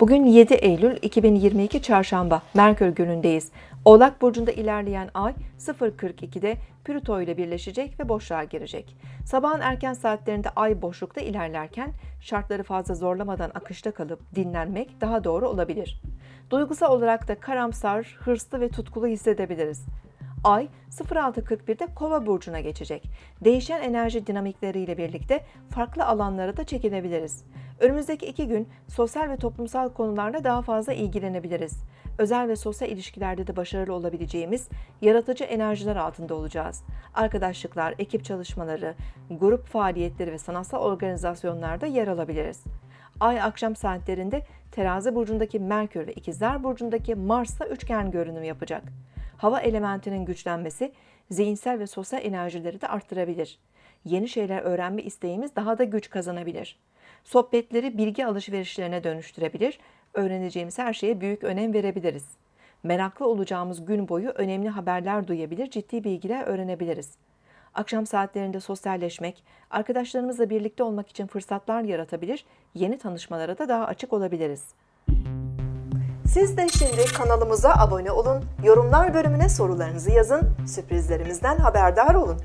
Bugün 7 Eylül 2022 Çarşamba Merkür günündeyiz. Oğlak burcunda ilerleyen ay 0.42'de Plüto ile birleşecek ve boşluğa girecek. Sabahın erken saatlerinde ay boşlukta ilerlerken şartları fazla zorlamadan akışta kalıp dinlenmek daha doğru olabilir. Duygusal olarak da karamsar, hırslı ve tutkulu hissedebiliriz. Ay 06.41'de Kova burcuna geçecek. Değişen enerji dinamikleriyle birlikte farklı alanlara da çekilebiliriz. Önümüzdeki iki gün sosyal ve toplumsal konularla daha fazla ilgilenebiliriz. Özel ve sosyal ilişkilerde de başarılı olabileceğimiz yaratıcı enerjiler altında olacağız. Arkadaşlıklar, ekip çalışmaları, grup faaliyetleri ve sanatsal organizasyonlarda yer alabiliriz. Ay akşam saatlerinde Terazi burcundaki Merkür ve İkizler burcundaki Mars'la üçgen görünüm yapacak. Hava elementinin güçlenmesi zihinsel ve sosyal enerjileri de arttırabilir. Yeni şeyler öğrenme isteğimiz daha da güç kazanabilir. Sohbetleri bilgi alışverişlerine dönüştürebilir, öğreneceğimiz her şeye büyük önem verebiliriz. Meraklı olacağımız gün boyu önemli haberler duyabilir, ciddi bilgiler öğrenebiliriz. Akşam saatlerinde sosyalleşmek, arkadaşlarımızla birlikte olmak için fırsatlar yaratabilir, yeni tanışmalara da daha açık olabiliriz. Siz de şimdi kanalımıza abone olun, yorumlar bölümüne sorularınızı yazın, sürprizlerimizden haberdar olun.